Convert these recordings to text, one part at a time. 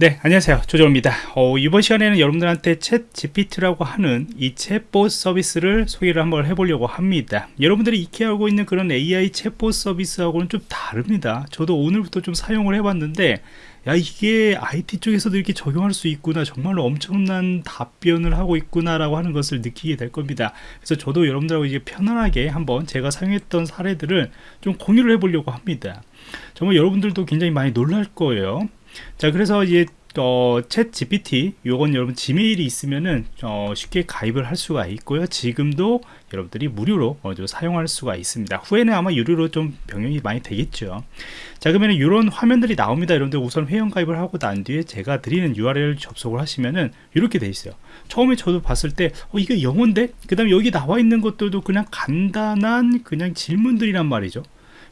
네 안녕하세요. 조정입니다. 어, 이번 시간에는 여러분들한테 챗 GPT라고 하는 이 챗봇 서비스를 소개를 한번 해보려고 합니다. 여러분들이 익히 알고 있는 그런 AI 챗봇 서비스하고는 좀 다릅니다. 저도 오늘부터 좀 사용을 해봤는데 야 이게 IT 쪽에서도 이렇게 적용할 수 있구나. 정말로 엄청난 답변을 하고 있구나 라고 하는 것을 느끼게 될 겁니다. 그래서 저도 여러분들하고 이제 편안하게 한번 제가 사용했던 사례들을 좀 공유를 해보려고 합니다. 정말 여러분들도 굉장히 많이 놀랄 거예요 자 그래서 이제 어, 챗 GPT 요건 여러분 지메일이 있으면은 어, 쉽게 가입을 할 수가 있고요. 지금도 여러분들이 무료로 어, 사용할 수가 있습니다. 후에는 아마 유료로 좀 병행이 많이 되겠죠. 자 그러면 이런 화면들이 나옵니다. 여러분들 우선 회원 가입을 하고 난 뒤에 제가 드리는 URL 접속을 하시면은 이렇게 돼 있어요. 처음에 저도 봤을 때 어, 이게 영어인데? 그 다음에 여기 나와 있는 것들도 그냥 간단한 그냥 질문들이란 말이죠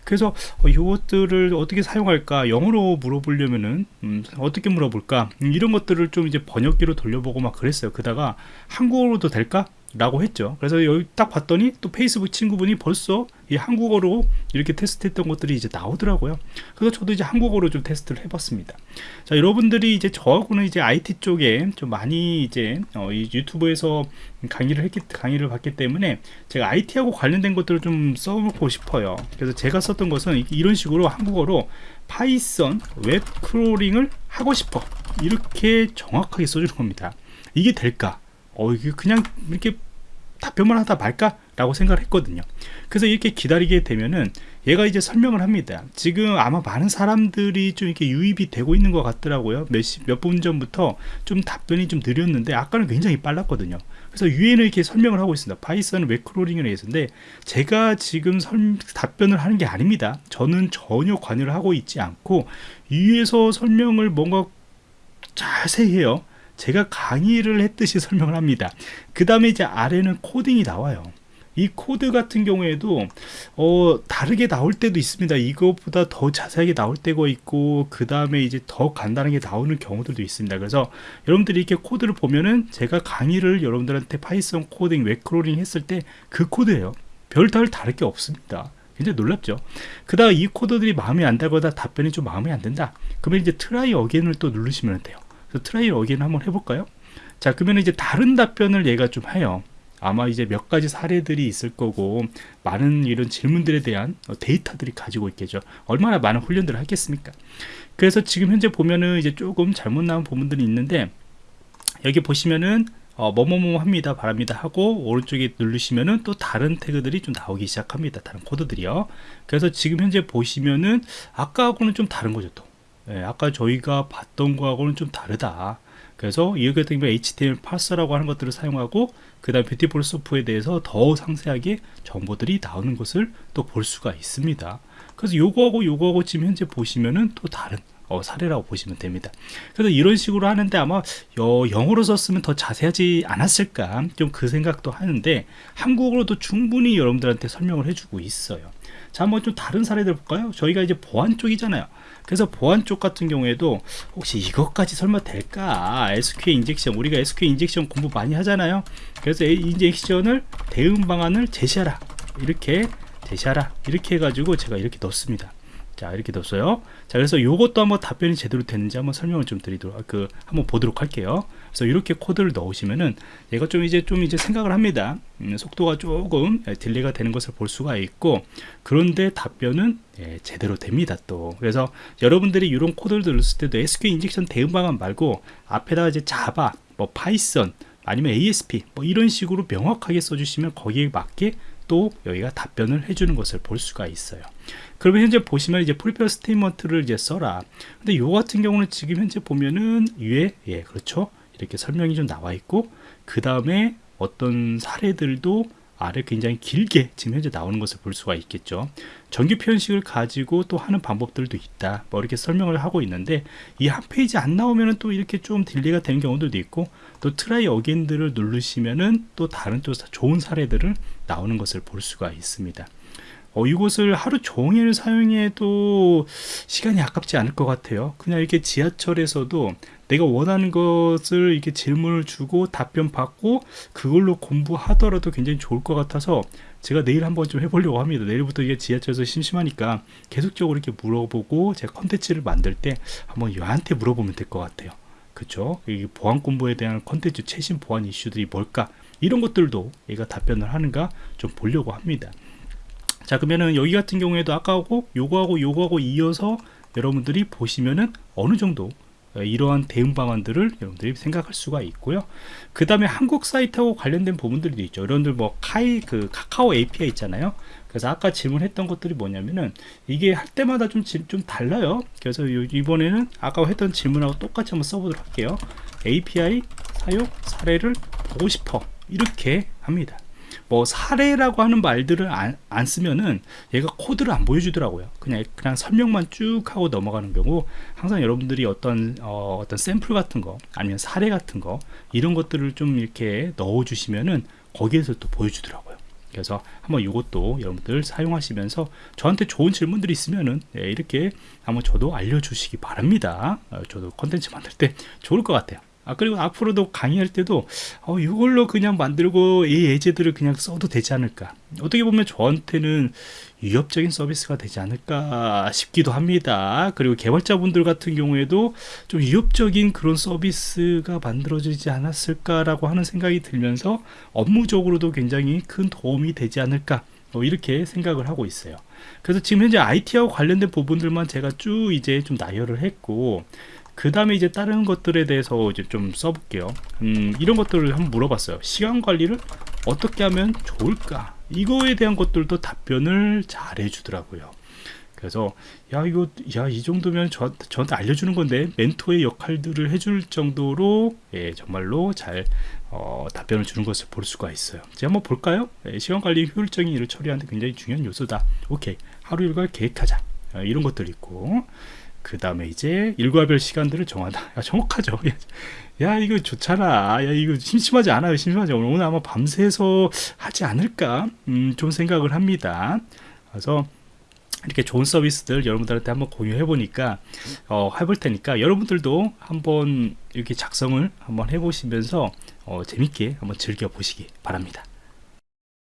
그래서 어, 이것들을 어떻게 사용할까 영어로 물어보려면은 음, 어떻게 물어볼까 음, 이런 것들을 좀 이제 번역기로 돌려보고 막 그랬어요. 그다가 한국어로도 될까 라고 했죠. 그래서 여기 딱 봤더니 또 페이스북 친구분이 벌써 이 한국어로 이렇게 테스트했던 것들이 이제 나오더라고요. 그래서 저도 이제 한국어로 좀 테스트를 해봤습니다. 자 여러분들이 이제 저하고는 이제 IT 쪽에 좀 많이 이제 어, 이 유튜브에서 강의를 했기 강의를 받기 때문에 제가 IT하고 관련된 것들을 좀 써보고 싶어요. 그래서 제가 썼던 것은 이런 식으로 한국어로 Python web crawling을 하고 싶어. 이렇게 정확하게 써주는 겁니다. 이게 될까 어 이게 그냥 이렇게 답변만 하다 말까? 라고 생각을 했거든요. 그래서 이렇게 기다리게 되면은 얘가 이제 설명을 합니다. 지금 아마 많은 사람들이 좀 이렇게 유입이 되고 있는 것 같더라고요. 몇 분 전부터 좀 답변이 좀 느렸는데 아까는 굉장히 빨랐거든요. 그래서 유엔을 이렇게 설명을 하고 있습니다. Python web crawling을 해서인데 제가 지금 설, 답변을 하는 게 아닙니다. 저는 전혀 관여를 하고 있지 않고 위에서 설명을 뭔가 자세히 해요 제가 강의를 했듯이 설명을 합니다. 그 다음에 이제 아래는 코딩이 나와요. 이 코드 같은 경우에도 어, 다르게 나올 때도 있습니다. 이것보다 더 자세하게 나올 때가 있고 그 다음에 이제 더 간단하게 나오는 경우들도 있습니다. 그래서 여러분들이 이렇게 코드를 보면은 제가 강의를 여러분들한테 Python 코딩 web crawling 했을 때 그 코드예요. 별다를 다를 게 없습니다. 굉장히 놀랍죠? 그 다음 이 코드들이 마음에 안 들거나 답변이 좀 마음에 안 든다. 그러면 이제 try again을 또 누르시면 돼요 그래서 try again 한번 해볼까요? 자 그러면 이제 다른 답변을 얘가 좀 해요. 아마 이제 몇 가지 사례들이 있을 거고 많은 이런 질문들에 대한 데이터들이 가지고 있겠죠. 얼마나 많은 훈련들을 하겠습니까? 그래서 지금 현재 보면은 이제 조금 잘못 나온 부분들이 있는데 여기 보시면은 어, 뭐뭐뭐 합니다 바랍니다 하고 오른쪽에 누르시면은 또 다른 태그들이 좀 나오기 시작합니다. 다른 코드들이요. 그래서 지금 현재 보시면은 아까하고는 좀 다른 거죠 또 예, 아까 저희가 봤던 거하고는 좀 다르다. 그래서 이 같은 경우 HTML 파서라고 하는 것들을 사용하고 그 다음 뷰티풀 소프에 대해서 더 상세하게 정보들이 나오는 것을 또 볼 수가 있습니다. 그래서 요거하고 요거하고 지금 현재 보시면은 또 다른 어, 사례라고 보시면 됩니다. 그래서 이런 식으로 하는데 아마 여, 영어로 썼으면 더 자세하지 않았을까 좀 그 생각도 하는데 한국어로도 충분히 여러분들한테 설명을 해주고 있어요 자 한번 좀 다른 사례들 볼까요? 저희가 이제 보안 쪽이잖아요. 그래서 보안 쪽 같은 경우에도 혹시 이것까지 설마 될까? SQL injection 우리가 SQL injection 공부 많이 하잖아요. 그래서 injection을 대응 방안을 제시하라. 이렇게 제시하라. 이렇게 해가지고 제가 이렇게 넣습니다. 자 이렇게 넣었어요. 자 그래서 요것도 한번 답변이 제대로 됐는지 한번 설명을 좀 드리도록 그 한번 보도록 할게요 그래서 이렇게 코드를 넣으시면은 얘가 좀 이제 좀 이제 생각을 합니다. 음, 속도가 조금 delay가 되는 것을 볼 수가 있고 그런데 답변은 예, 제대로 됩니다 또. 그래서 여러분들이 이런 코드를 넣었을 때도 SQL injection 대응 방안 말고 앞에다가 이제 Java 뭐 Python 아니면 ASP 뭐 이런 식으로 명확하게 써주시면 거기에 맞게 또 여기가 답변을 해주는 것을 볼 수가 있어요. 그러면 현재 보시면 이제 prepare statement를 이제 써라. 근데 요 같은 경우는 지금 현재 보면은 위에 예 그렇죠 이렇게 설명이 좀 나와 있고 그 다음에 어떤 사례들도 아래 굉장히 길게 지금 현재 나오는 것을 볼 수가 있겠죠. 정규 표현식을 가지고 또 하는 방법들도 있다. 뭐 이렇게 설명을 하고 있는데 이 한 페이지 안 나오면은 또 이렇게 좀 delay가 되는 경우들도 있고 또 try again들을 누르시면은 또 다른 또 좋은 사례들을 나오는 것을 볼 수가 있습니다 어, 이곳을 하루 종일 사용해도 시간이 아깝지 않을 것 같아요 그냥 이렇게 지하철에서도 내가 원하는 것을 이렇게 질문을 주고 답변 받고 그걸로 공부하더라도 굉장히 좋을 것 같아서 제가 내일 한번 좀 해보려고 합니다. 내일부터 이게 지하철에서 심심하니까 계속적으로 이렇게 물어보고 제가 컨텐츠를 만들 때 한번 얘한테 물어보면 될 것 같아요. 그쵸? 이 보안 공부에 대한 컨텐츠 최신 보안 이슈들이 뭘까? 이런 것들도 얘가 답변을 하는가 좀 보려고 합니다. 자 그러면은 여기 같은 경우에도 아까하고 요거하고 요거하고 이어서 여러분들이 보시면은 어느 정도 어, 이러한 대응 방안들을 여러분들이 생각할 수가 있고요. 그 다음에 한국 사이트하고 관련된 부분들도 있죠. 여러분들 뭐 카이 그 카카오 API 있잖아요. 그래서 아까 질문했던 것들이 뭐냐면은 이게 할 때마다 좀, 좀 달라요. 그래서 이번에는 아까 했던 질문하고 똑같이 한번 써보도록 할게요. API 사용 사례를 보고 싶어 이렇게 합니다. 뭐 사례라고 하는 말들을 안, 안, 쓰면은 얘가 코드를 안 보여주더라고요. 그냥 그냥 설명만 쭉 하고 넘어가는 경우 항상 여러분들이 어떤 어, 어떤 샘플 같은 거 아니면 사례 같은 거 이런 것들을 좀 이렇게 넣어 주시면은 거기에서 또 보여주더라고요. 그래서 한번 이것도 여러분들 사용하시면서 저한테 좋은 질문들이 있으면은 네, 이렇게 한번 저도 알려주시기 바랍니다. 어, 저도 컨텐츠 만들 때 좋을 것 같아요. 아 그리고 앞으로도 강의할 때도 어, 이걸로 그냥 만들고 이 예제들을 그냥 써도 되지 않을까? 어떻게 보면 저한테는 위협적인 서비스가 되지 않을까 싶기도 합니다. 그리고 개발자분들 같은 경우에도 좀 위협적인 그런 서비스가 만들어지지 않았을까라고 하는 생각이 들면서 업무적으로도 굉장히 큰 도움이 되지 않을까? 뭐 이렇게 생각을 하고 있어요. 그래서 지금 현재 IT하고 관련된 부분들만 제가 쭉 이제 좀 나열을 했고 그 다음에 이제 다른 것들에 대해서 이제 좀 써볼게요. 음, 이런 것들을 한번 물어봤어요. 시간 관리를 어떻게 하면 좋을까? 이거에 대한 것들도 답변을 잘 해주더라고요. 그래서 야 이거 야 이 정도면 저, 저한테 알려주는 건데 멘토의 역할들을 해줄 정도로 예, 정말로 잘 어, 답변을 주는 것을 볼 수가 있어요. 이제 한번 볼까요? 예, 시간 관리 효율적인 일을 처리하는 데 굉장히 중요한 요소다. 오케이. 하루 일과를 계획하자. 어, 이런 것들 있고 그 다음에 이제 일과별 시간들을 정하다. 야, 정확하죠. 야, 이거 좋잖아. 야, 이거 심심하지 않아요. 심심하지. 오늘 아마 밤새서 하지 않을까? 음, 좀 생각을 합니다. 그래서 이렇게 좋은 서비스들 여러분들한테 한번 공유해 보니까 어, 해볼 테니까 여러분들도 한번 이렇게 작성을 한번 해보시면서 어, 재밌게 한번 즐겨 보시기 바랍니다.